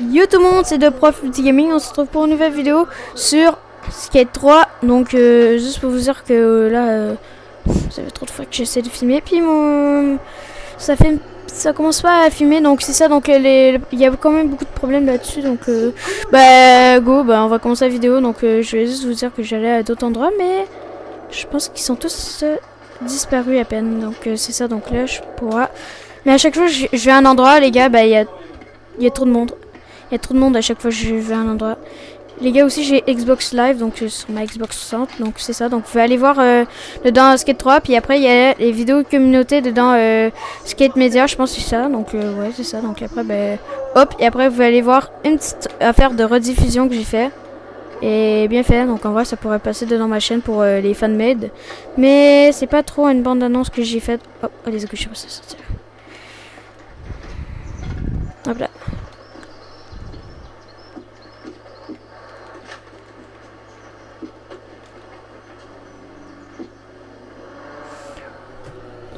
Yo tout le monde, c'est de Prof Multi Gaming. On se retrouve pour une nouvelle vidéo sur Skate 3. Donc, euh, juste pour vous dire que euh, là, euh, ça fait trop de fois que j'essaie de filmer. Puis mon, ça fait, ça commence pas à filmer. Donc c'est ça. Donc il y a quand même beaucoup de problèmes là-dessus. Donc, bah go, bah on va commencer la vidéo. Donc je vais juste vous dire que j'allais à d'autres endroits, mais je pense qu'ils sont tous disparus à peine. Donc c'est ça. Donc là, je pourrais. Mais à chaque fois, je, vais à un endroit, les gars, bah il y a, y a trop de monde. Y a trop de monde à chaque fois que je vais à un endroit. Les gars aussi j'ai Xbox Live donc euh, sur ma Xbox 60 donc c'est ça. Donc vous pouvez aller voir euh, dedans Skate 3 puis après il y a les vidéos communauté dedans euh, Skate Media je pense c'est ça. Donc ouais c'est ça. Donc après ben hop et après vous allez voir une petite affaire de rediffusion que j'ai fait. Et bien fait. Donc en vrai ça pourrait passer dedans ma chaîne pour les fans made mais c'est pas trop une bande annonce que j'ai faite. Hop oh, les je sais pas hop là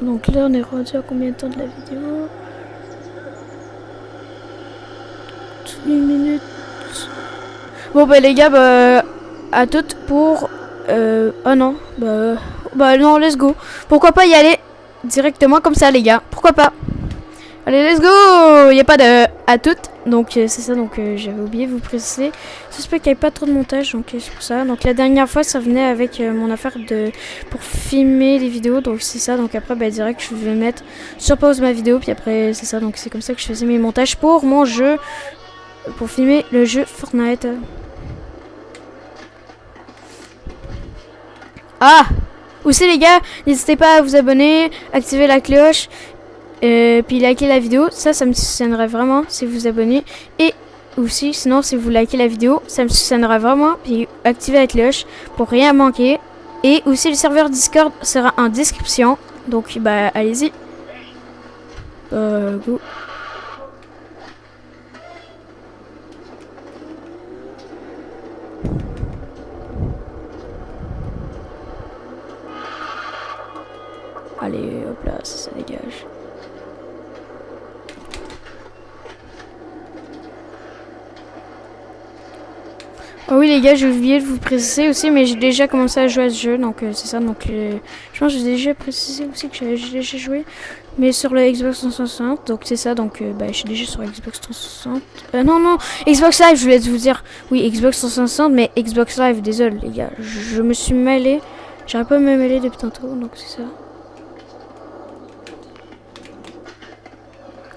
Donc là, on est rendu à combien de temps de la vidéo 8 minutes. Bon, bah les gars, bah, à toutes pour... Euh, oh non, bah, bah non, let's go. Pourquoi pas y aller directement comme ça, les gars Pourquoi pas Allez, let's go Il n'y a pas de à toutes. Donc euh, c'est ça, donc euh, j'avais oublié de vous préciser. J'espère qu'il n'y avait pas trop de montage, donc euh, c'est pour ça. Donc la dernière fois, ça venait avec mon affaire de pour filmer les vidéos, donc c'est ça. Donc après, bah, direct, je vais mettre sur pause ma vidéo, puis après, c'est ça. Donc c'est comme ça que je faisais mes montages pour mon jeu, pour filmer le jeu Fortnite. Ah Aussi les gars, n'hésitez pas à vous abonner, activer la cloche euh, puis liker la vidéo, ça, ça me soutiendrait vraiment si vous vous abonnez. Et aussi, sinon, si vous likez la vidéo, ça me soutiendrait vraiment. Puis activez la cloche pour rien manquer. Et aussi, le serveur Discord sera en description. Donc, bah, allez-y. Euh, go. Allez, hop là, ça, ça dégage. Oh oui les gars, j'ai oublié de vous préciser aussi, mais j'ai déjà commencé à jouer à ce jeu, donc euh, c'est ça. Donc euh, je pense que j'ai déjà précisé aussi que j'ai déjà joué, mais sur le Xbox 360, donc c'est ça. Donc euh, bah, je suis déjà sur Xbox 360. non non, Xbox Live, je voulais vous dire. Oui, Xbox 360, mais Xbox Live. Désolé les gars, je, me suis mêlé. J'arrive pas à me mêler depuis tantôt, donc c'est ça.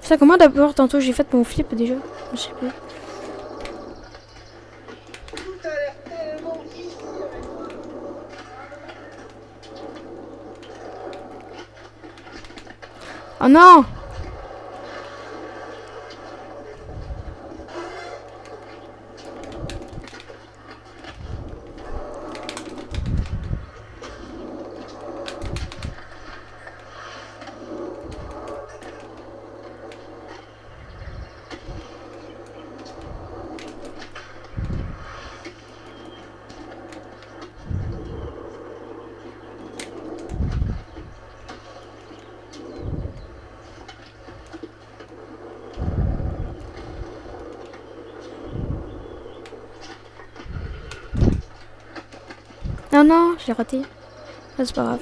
Ça comment d'abord tantôt j'ai fait mon flip déjà, je sais plus. Oh non Non, non, j'ai raté. Ah, c'est pas grave.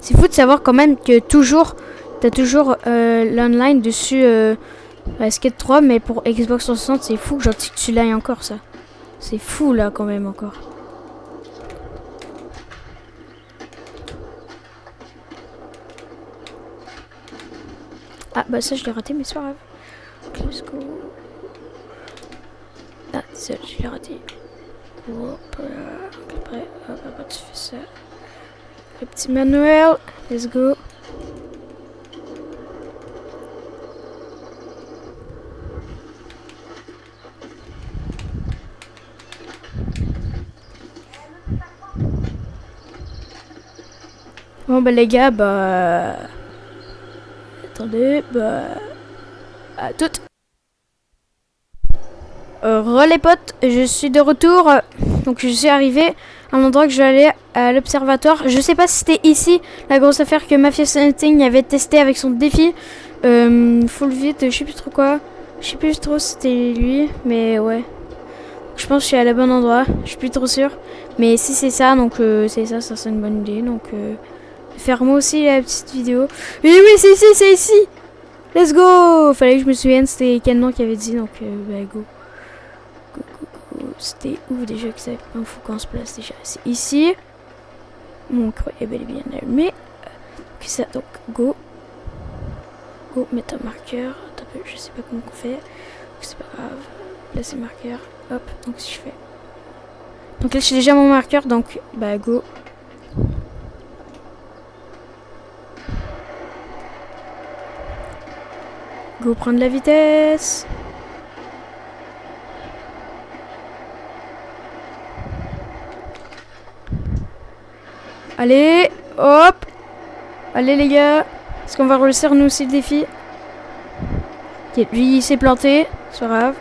C'est fou de savoir quand même que toujours, t'as toujours euh, l'online dessus euh, Skate 3, mais pour Xbox 360, c'est fou que tu l'aies encore ça. C'est fou là quand même encore. Ah bah ça je l'ai raté mais c'est pas grave. Go. Ah, ça, je l'ai raté. Hop. Après, hop, hop, tu fais ça. Le petit manuel. Let's go. Bon bah les gars, bah... Attendez, bah à toutes. Euh, les potes, je suis de retour. Donc je suis arrivé un endroit que je vais aller à l'observatoire. Je sais pas si c'était ici la grosse affaire que Mafia Hunting avait testé avec son défi. Euh, full vite, je sais plus trop quoi. Je sais plus trop si c'était lui, mais ouais. Je pense que je suis à la bon endroit. Je suis plus trop sûr. Mais si c'est ça, donc euh, c'est ça, ça c'est une bonne idée. Donc euh, faire aussi la petite vidéo. Oui, oui, c'est ici, c'est ici. Let's go Fallait que je me souvienne, c'était nom qui avait dit, donc euh, bah go. C'était où déjà que ça Il faut qu'on se place déjà. C'est ici. Mon creux est bel et bien allumé. Ok, ça, donc go. Go, mettre un marqueur. Attends, je sais pas comment on fait. C'est pas grave. Placer marqueur. Hop, donc si je fais. Donc là, j'ai déjà mon marqueur, donc bah go. Go prendre la vitesse. Allez, hop. Allez les gars. Est-ce qu'on va réussir nous aussi le défi? Ok, lui il s'est planté, c'est pas grave.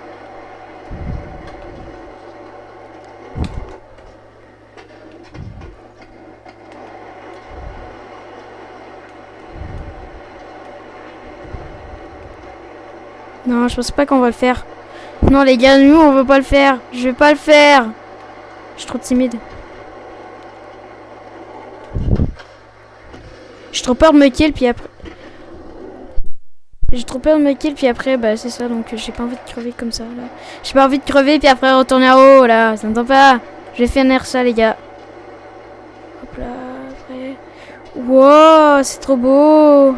Non, je pense pas qu'on va le faire. Non, les gars, nous, on veut pas le faire. Je vais pas le faire. Je suis trop timide. J'ai trop peur de me kill, puis après... J'ai trop peur de me kill, puis après, bah c'est ça, donc j'ai pas envie de crever comme ça, là. J'ai pas envie de crever, puis après retourner en haut, là. Ça m'entend pas. Je vais finir ça, les gars. Hop là, après... Wow, c'est trop beau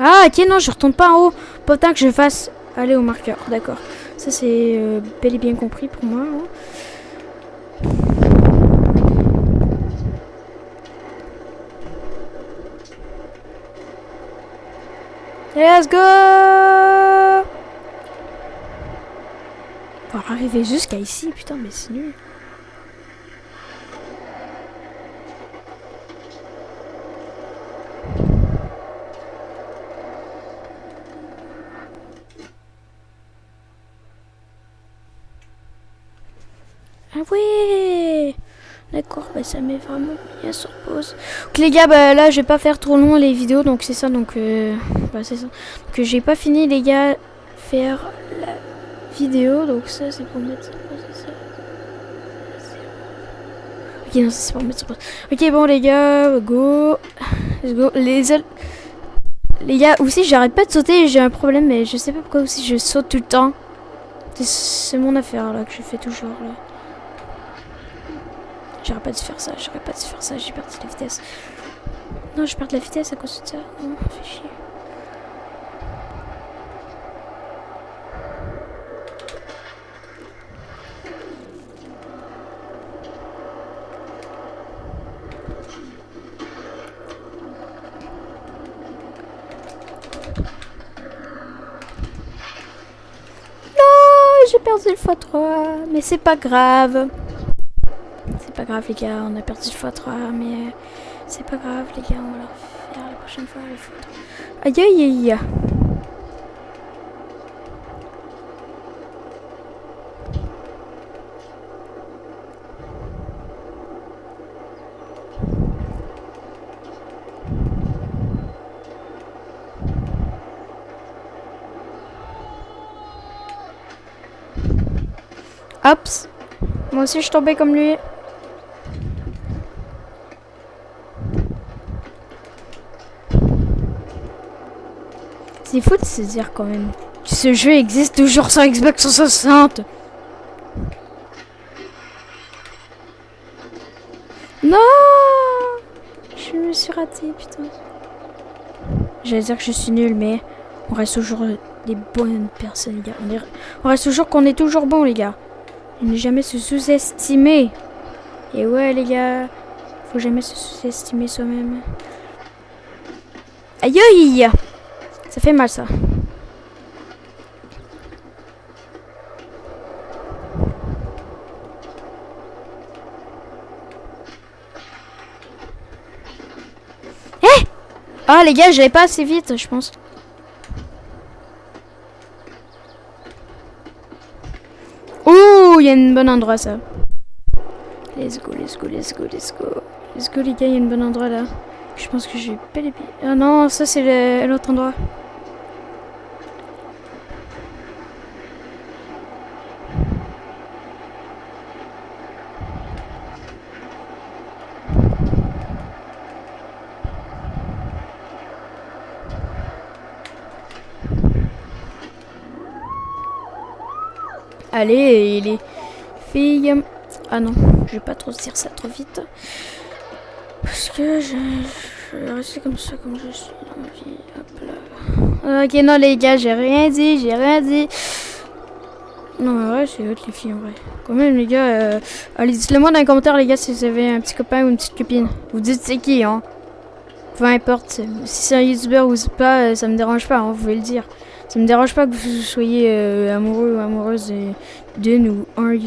Ah, ok, non, je retourne pas en haut. Pas que je fasse aller au marqueur. D'accord. Ça, c'est euh, bel et bien compris pour moi. Hein. Let's go Pour arriver jusqu'à ici, putain, mais c'est nul. Ah ouais D'accord, bah ça met vraiment bien sur pause. Donc les gars, bah là je vais pas faire trop long les vidéos, donc c'est ça, donc euh, bah c'est ça. Donc j'ai pas fini les gars faire la vidéo, donc ça c'est pour mettre sur pause, ça. Ok non, c'est pour mettre sur pause. Ok bon les gars, go, let's go. Les les gars, aussi j'arrête pas de sauter, j'ai un problème, mais je sais pas pourquoi aussi je saute tout le temps. C'est mon affaire là que je fais toujours là. J'aurais pas dû faire ça, j'aurais pas dû faire ça, j'ai perdu la vitesse. Non, je perds la vitesse à cause de ça. Non, fait chier. j'ai perdu le x3, mais c'est pas grave pas grave les gars, on a perdu le x3, mais euh, c'est pas grave les gars, on va leur faire la prochaine fois les photos. Aïe aïe aïe Hops. Moi aussi je suis tombé comme lui. C'est fou de se dire quand même. Ce jeu existe toujours sur Xbox 360. Non Je me suis raté, putain. J'allais dire que je suis nul, mais on reste toujours des bonnes personnes, les gars. On, reste toujours qu'on est toujours bon, les gars. ne jamais se sous-estimer. Et ouais, les gars, faut jamais se sous-estimer soi-même. Aïe aïe fait mal ça. Eh ah les gars, j'allais pas assez vite, je pense. Ouh, il y a un bon endroit ça. Let's go, let's go, let's go, let's go. Let's go les gars, il y a un bon endroit là. Je pense que j'ai pas les pieds. Ah non, ça c'est l'autre endroit. Allez, les filles. Ah non, je vais pas trop dire ça trop vite. Parce que je, vais rester comme ça, comme je suis dans ma vie. Hop là. Ok, non, les gars, j'ai rien dit, j'ai rien dit. Non, ouais, c'est autre les filles, en vrai. Quand même, les gars, euh, allez, dites-le moi dans les commentaires, les gars, si vous avez un petit copain ou une petite copine. Vous dites c'est qui, hein. Peu importe. Si c'est un youtubeur ou pas, euh, ça me dérange pas, hein, vous pouvez le dire. Ça me dérange pas que vous soyez euh, amoureux ou amoureuse d'une ou un,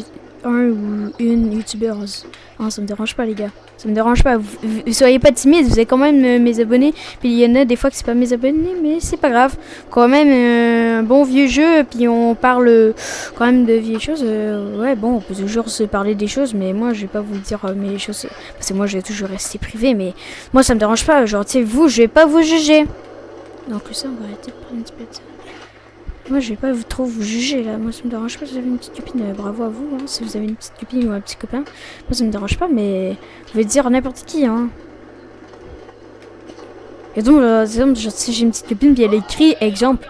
un ou une youtubeuse. Non, ça me dérange pas, les gars. Ça me dérange pas. Vous, soyez pas timide, vous êtes quand même euh, mes abonnés. Puis il y en a des fois que c'est pas mes abonnés, mais c'est pas grave. Quand même, euh, un bon vieux jeu, puis on parle quand même de vieilles choses. ouais, bon, on peut toujours se parler des choses, mais moi, je vais pas vous dire mes choses. Parce que moi, je vais toujours rester privé, mais moi, ça me dérange pas. Genre, tu sais, vous, je vais pas vous juger. Donc, ça, on va arrêter de prendre un petit peu. Moi, je vais pas trop vous juger là. Moi, ça me dérange pas si vous avez une petite copine. Euh, bravo à vous. Hein, si vous avez une petite copine ou un petit copain. Moi, ça me dérange pas, mais vous pouvez dire n'importe qui. Hein. Et donc, euh, exemple, si j'ai une petite copine puis elle écrit exemple,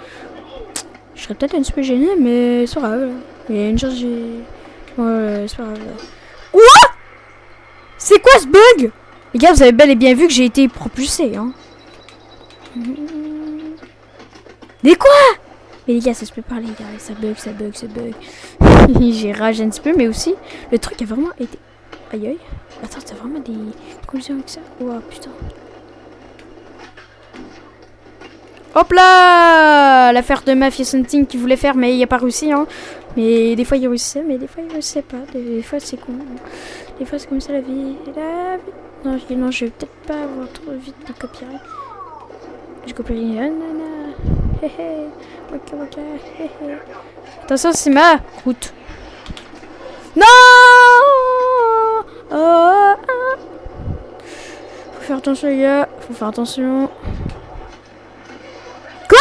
je serais peut-être un petit peu gêné, mais c'est pas grave. Il y a une chose, j'ai. Ouais, c'est pas grave. Quoi? C'est quoi ce bug? Les gars, vous avez bel et bien vu que j'ai été propulsé. Hein. Mais quoi? Mais les gars, ça se peut pas, les gars. Ça bug, ça bug, ça bug. J'ai rage un petit peu, mais aussi, le truc a vraiment été... Aïe aïe. Attends, t'as vraiment des collisions avec ça? Oh putain. Hop là L'affaire de Mafia Something qui voulait faire, mais il a pas réussi, hein. Mais des fois, il réussissait, mais des fois, il réussissait pas. Des fois, c'est con. Des fois, c'est comme ça, la vie. Non, je, non, je vais peut-être pas avoir trop vite de copyright. Je copie rien. Attention, c'est ma route. Non oh, oh, oh. Faut faire attention, les gars. Faut faire attention. Quoi?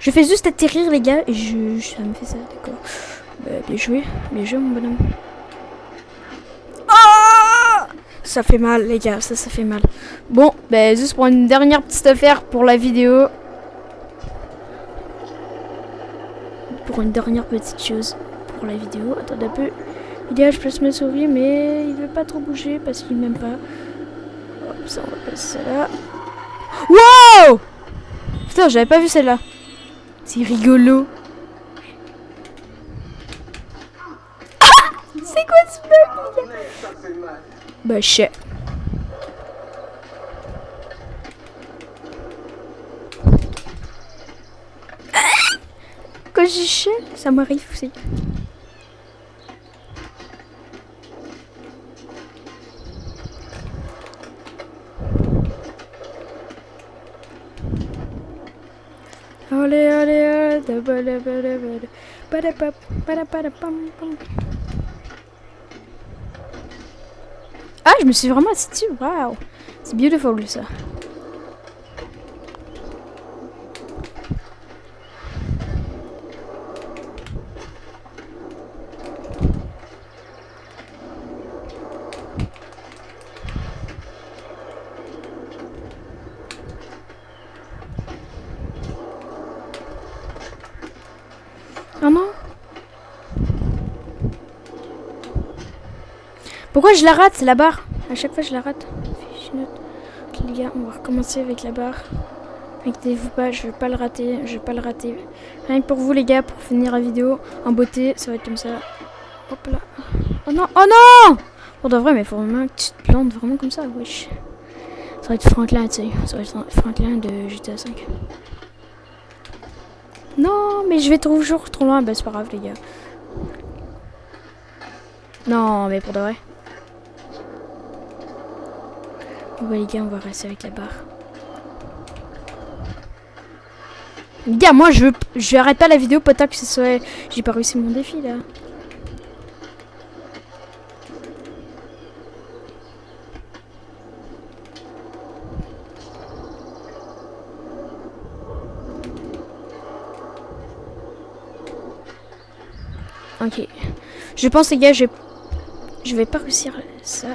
Je fais juste atterrir, les gars, et je, ça me fait ça, d'accord. Bah, bien joué. Bien joué, mon bonhomme. Ça fait mal, les gars, ça, ça fait mal. Bon, ben, juste pour une dernière petite affaire pour la vidéo. Pour une dernière petite chose pour la vidéo. Attendez un peu. Il je place ma souris, mais il veut pas trop bouger parce qu'il m'aime pas. Hop, ça, on va passer là. Wow Putain, j'avais pas vu celle-là. C'est rigolo. C'est quoi ce bug bah, shit. Quand ça m'arrive aussi. Allez, allez, Ah, je me suis vraiment assis dessus. Waouh. C'est beautiful ça. Ah non Pourquoi je la rate la barre. À chaque fois je la rate. Ok les gars, on va recommencer avec la barre. Inquiétez-vous pas, je vais pas le rater. Je vais pas le rater. Rien que pour vous les gars, pour finir la vidéo en beauté, ça va être comme ça. Hop là. Oh non, oh non Pour de vrai, mais faut vraiment que tu te plantes vraiment comme ça, wesh. Ça va être Franklin, tu sais. Ça va être Franklin de GTA 5. Non, mais je vais toujours trop loin. Bah, c'est pas grave, les gars. Non, mais pour de vrai. Bon les gars, on va rester avec la barre. Les gars, moi je je arrête pas la vidéo pas tant que ce soit... J'ai pas réussi mon défi là. Ok. Je pense les gars, je je vais pas réussir ça.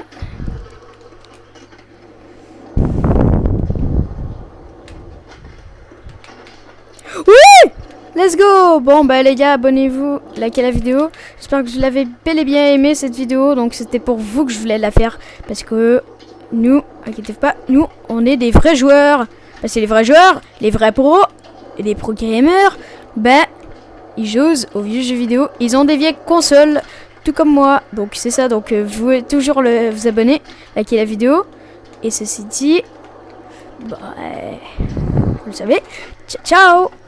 Let's go Bon, bah les gars, abonnez-vous, likez la vidéo. J'espère que vous l'avez bel et bien aimé cette vidéo. Donc c'était pour vous que je voulais la faire. Parce que nous, inquiétez pas, nous, on est des vrais joueurs. Bah, c'est les vrais joueurs, les vrais pros, et les pro gamers. Bah, ils jouent aux vieux jeux vidéo. Ils ont des vieilles consoles, tout comme moi. Donc c'est ça, donc euh, vous pouvez toujours le, vous abonner, liker la vidéo. Et ceci dit, bah, vous le savez, ciao ciao